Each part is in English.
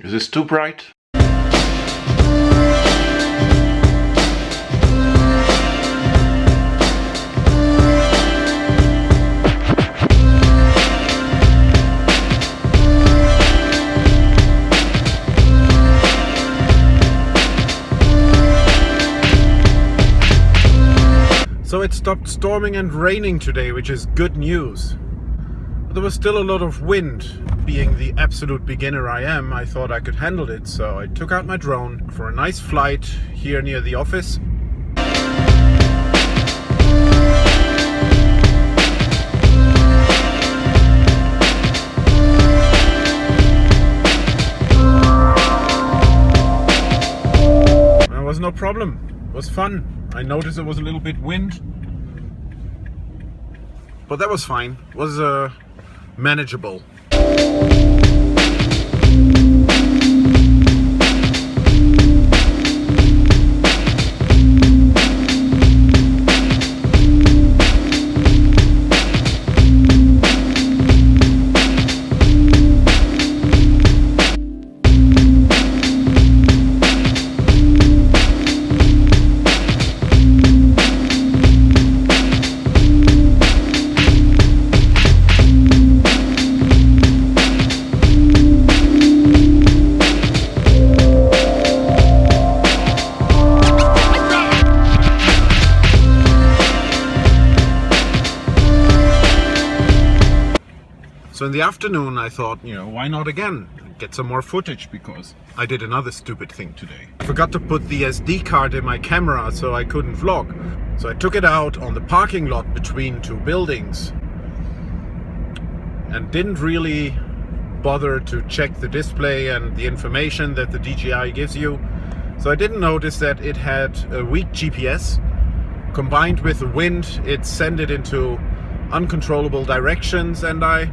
Is this too bright? So it stopped storming and raining today, which is good news. There was still a lot of wind. Being the absolute beginner I am, I thought I could handle it, so I took out my drone for a nice flight here near the office. There was no problem. It was fun. I noticed there was a little bit wind. But that was fine. It was uh, manageable. So in the afternoon I thought, you know, why not again? Get some more footage because I did another stupid thing today. I forgot to put the SD card in my camera so I couldn't vlog. So I took it out on the parking lot between two buildings and didn't really bother to check the display and the information that the DJI gives you. So I didn't notice that it had a weak GPS. Combined with the wind, it sent it into uncontrollable directions and I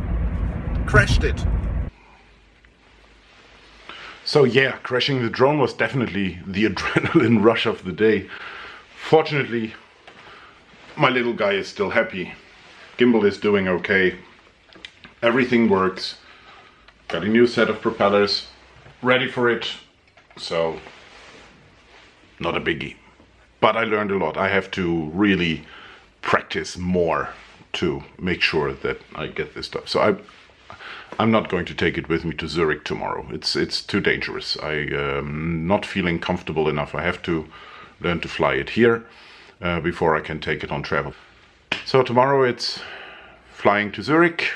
crashed it. So yeah, crashing the drone was definitely the adrenaline rush of the day. Fortunately, my little guy is still happy. Gimbal is doing okay. Everything works. Got a new set of propellers ready for it. So, not a biggie. But I learned a lot. I have to really practice more to make sure that I get this stuff. So I I'm not going to take it with me to Zurich tomorrow. It's it's too dangerous. I am not feeling comfortable enough. I have to learn to fly it here uh, before I can take it on travel. So tomorrow it's flying to Zurich,